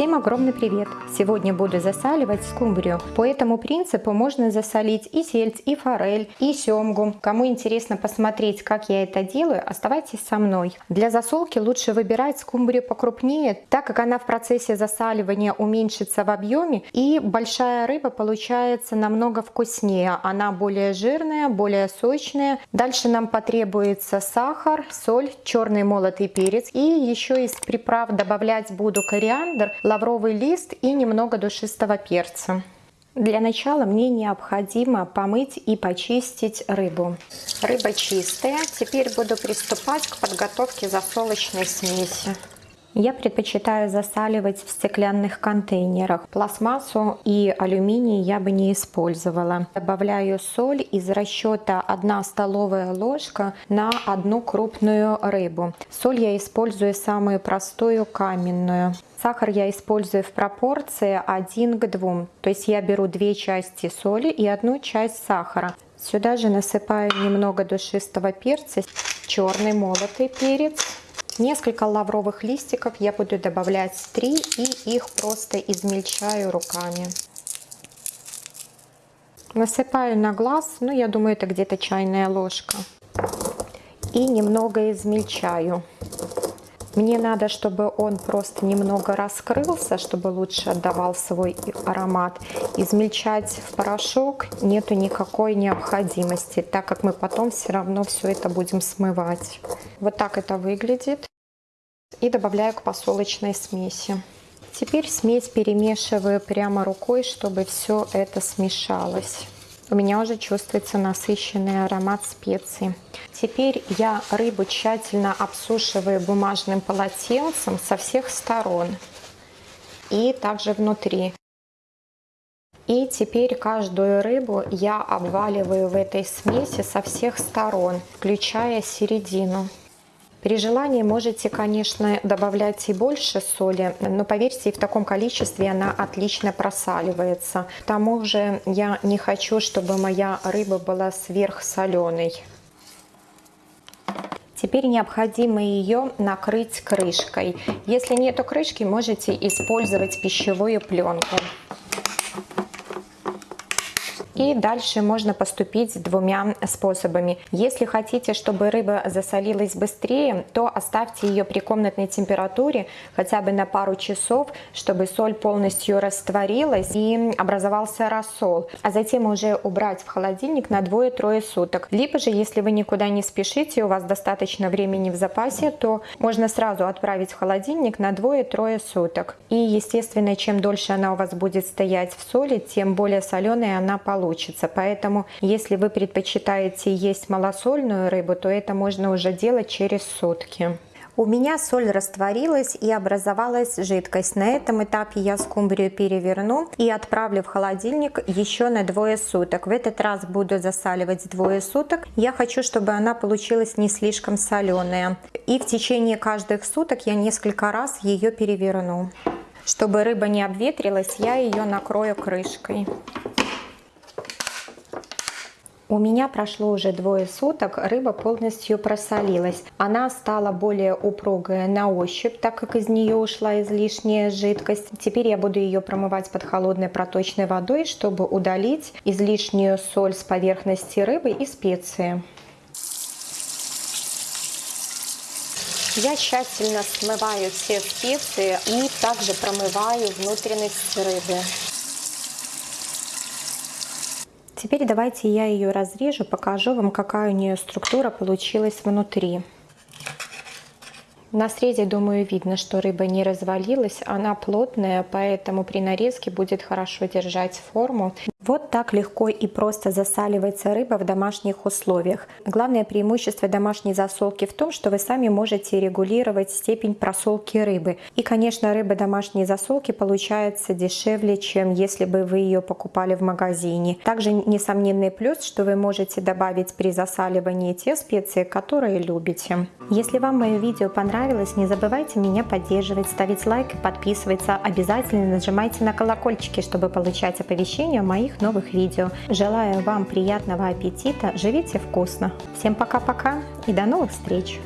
Всем огромный привет! Сегодня буду засаливать скумбрию. По этому принципу можно засолить и сельдь, и форель, и семгу. Кому интересно посмотреть, как я это делаю, оставайтесь со мной. Для засолки лучше выбирать скумбрию покрупнее, так как она в процессе засаливания уменьшится в объеме и большая рыба получается намного вкуснее. Она более жирная, более сочная. Дальше нам потребуется сахар, соль, черный молотый перец и еще из приправ добавлять буду кориандр, лавровый лист и немного душистого перца. Для начала мне необходимо помыть и почистить рыбу. Рыба чистая. Теперь буду приступать к подготовке засолочной смеси. Я предпочитаю засаливать в стеклянных контейнерах. Пластмассу и алюминий я бы не использовала. Добавляю соль из расчета 1 столовая ложка на одну крупную рыбу. Соль я использую самую простую каменную. Сахар я использую в пропорции 1 к 2. То есть я беру две части соли и одну часть сахара. Сюда же насыпаю немного душистого перца, черный молотый перец Несколько лавровых листиков я буду добавлять 3 и их просто измельчаю руками. Насыпаю на глаз, ну я думаю это где-то чайная ложка. И немного измельчаю. Мне надо, чтобы он просто немного раскрылся, чтобы лучше отдавал свой аромат. Измельчать в порошок нету никакой необходимости, так как мы потом все равно все это будем смывать. Вот так это выглядит. И добавляю к посолочной смеси. Теперь смесь перемешиваю прямо рукой, чтобы все это смешалось. У меня уже чувствуется насыщенный аромат специй. Теперь я рыбу тщательно обсушиваю бумажным полотенцем со всех сторон и также внутри. И теперь каждую рыбу я обваливаю в этой смеси со всех сторон, включая середину. При желании можете, конечно, добавлять и больше соли, но поверьте, в таком количестве она отлично просаливается. К тому же я не хочу, чтобы моя рыба была сверхсоленой. Теперь необходимо ее накрыть крышкой. Если нет крышки, можете использовать пищевую пленку. И дальше можно поступить двумя способами. Если хотите, чтобы рыба засолилась быстрее, то оставьте ее при комнатной температуре хотя бы на пару часов, чтобы соль полностью растворилась и образовался рассол. А затем уже убрать в холодильник на 2-3 суток. Либо же, если вы никуда не спешите, у вас достаточно времени в запасе, то можно сразу отправить в холодильник на 2-3 суток. И, естественно, чем дольше она у вас будет стоять в соли, тем более соленая она получится получится. Поэтому, если вы предпочитаете есть малосольную рыбу, то это можно уже делать через сутки. У меня соль растворилась и образовалась жидкость. На этом этапе я скумбрию переверну и отправлю в холодильник еще на двое суток. В этот раз буду засаливать двое суток. Я хочу, чтобы она получилась не слишком соленая. И в течение каждых суток я несколько раз ее переверну. Чтобы рыба не обветрилась, я ее накрою крышкой. У меня прошло уже двое суток, рыба полностью просолилась. Она стала более упругая на ощупь, так как из нее ушла излишняя жидкость. Теперь я буду ее промывать под холодной проточной водой, чтобы удалить излишнюю соль с поверхности рыбы и специи. Я тщательно смываю все специи и также промываю внутренность рыбы. Теперь давайте я ее разрежу, покажу вам, какая у нее структура получилась внутри. На срезе, думаю, видно, что рыба не развалилась, она плотная, поэтому при нарезке будет хорошо держать форму. Вот так легко и просто засаливается рыба в домашних условиях. Главное преимущество домашней засолки в том, что вы сами можете регулировать степень просолки рыбы. И, конечно, рыба домашней засолки получается дешевле, чем если бы вы ее покупали в магазине. Также несомненный плюс, что вы можете добавить при засаливании те специи, которые любите. Если вам мое видео понравилось, не забывайте меня поддерживать, ставить лайк и подписываться. Обязательно нажимайте на колокольчики, чтобы получать оповещения о новых видео. Желаю вам приятного аппетита, живите вкусно. Всем пока-пока и до новых встреч!